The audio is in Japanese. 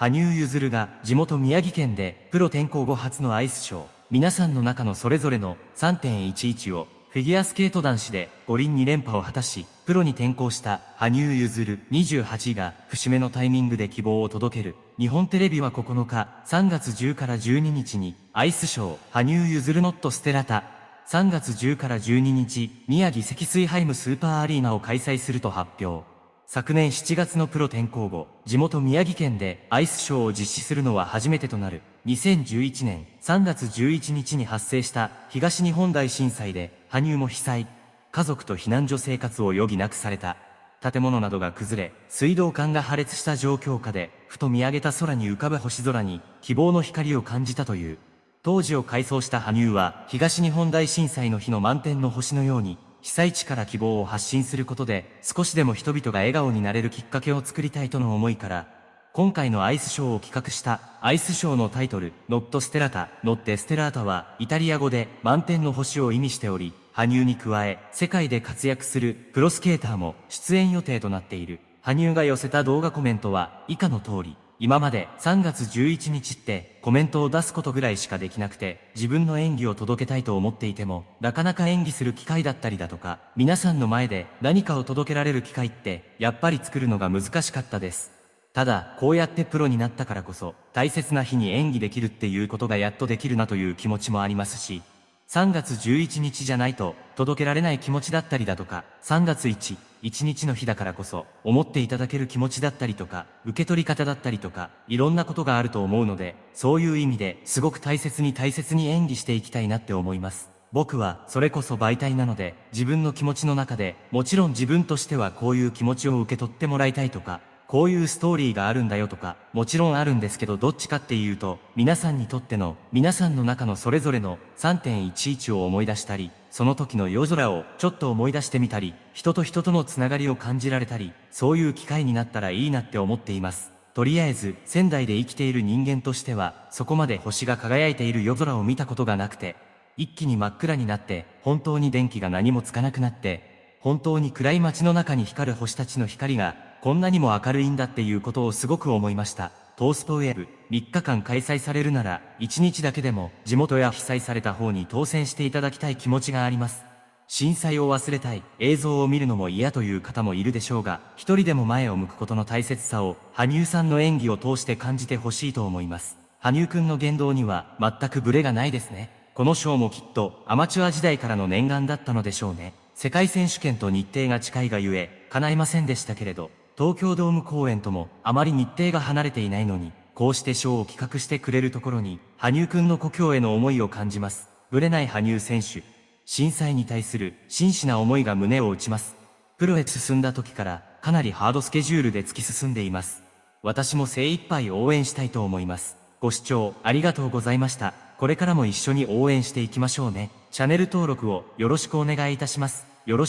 羽生結弦が地元宮城県でプロ転向後初のアイスショー、皆さんの中のそれぞれの3.11をフィギュアスケート男子で五輪2連覇を果たし、プロに転向した羽生結弦28が節目のタイミングで希望を届ける。日本テレビは9日、3月10から12日にアイスショー、羽生結弦ノットステラタ、3月10から12日、宮城積水ハイムスーパーアリーナを開催すると発表。昨年7月のプロ転向後、地元宮城県でアイスショーを実施するのは初めてとなる。2011年3月11日に発生した東日本大震災で羽生も被災。家族と避難所生活を余儀なくされた。建物などが崩れ、水道管が破裂した状況下で、ふと見上げた空に浮かぶ星空に希望の光を感じたという。当時を回想した羽生は、東日本大震災の日の満天の星のように、被災地から希望を発信することで、少しでも人々が笑顔になれるきっかけを作りたいとの思いから、今回のアイスショーを企画したアイスショーのタイトル、ノットステラタ、ノッテステラータはイタリア語で満天の星を意味しており、羽生に加え世界で活躍するプロスケーターも出演予定となっている。羽生が寄せた動画コメントは以下の通り、今まで3月11日ってコメントを出すことぐらいしかできなくて自分の演技を届けたいと思っていてもなかなか演技する機会だったりだとか皆さんの前で何かを届けられる機会ってやっぱり作るのが難しかったです。ただこうやってプロになったからこそ大切な日に演技できるっていうことがやっとできるなという気持ちもありますし3月11日じゃないと届けられない気持ちだったりだとか、3月1、1日の日だからこそ思っていただける気持ちだったりとか、受け取り方だったりとか、いろんなことがあると思うので、そういう意味ですごく大切に大切に演技していきたいなって思います。僕はそれこそ媒体なので自分の気持ちの中でもちろん自分としてはこういう気持ちを受け取ってもらいたいとかこういうストーリーがあるんだよとか、もちろんあるんですけどどっちかっていうと、皆さんにとっての、皆さんの中のそれぞれの3.11を思い出したり、その時の夜空をちょっと思い出してみたり、人と人とのつながりを感じられたり、そういう機会になったらいいなって思っています。とりあえず、仙台で生きている人間としては、そこまで星が輝いている夜空を見たことがなくて、一気に真っ暗になって、本当に電気が何もつかなくなって、本当に暗い街の中に光る星たちの光がこんなにも明るいんだっていうことをすごく思いました。トーストウェブ3日間開催されるなら1日だけでも地元や被災された方に当選していただきたい気持ちがあります。震災を忘れたい映像を見るのも嫌という方もいるでしょうが、一人でも前を向くことの大切さを羽生さんの演技を通して感じてほしいと思います。羽生くんの言動には全くブレがないですね。この賞もきっとアマチュア時代からの念願だったのでしょうね。世界選手権と日程が近いがゆえ、叶いませんでしたけれど、東京ドーム公演ともあまり日程が離れていないのに、こうしてショーを企画してくれるところに、羽生くんの故郷への思いを感じます。ぶれない羽生選手。震災に対する真摯な思いが胸を打ちます。プロへ進んだ時からかなりハードスケジュールで突き進んでいます。私も精一杯応援したいと思います。ご視聴ありがとうございました。これからも一緒に応援していきましょうね。チャンネル登録をよろしくお願いいたします。よろしく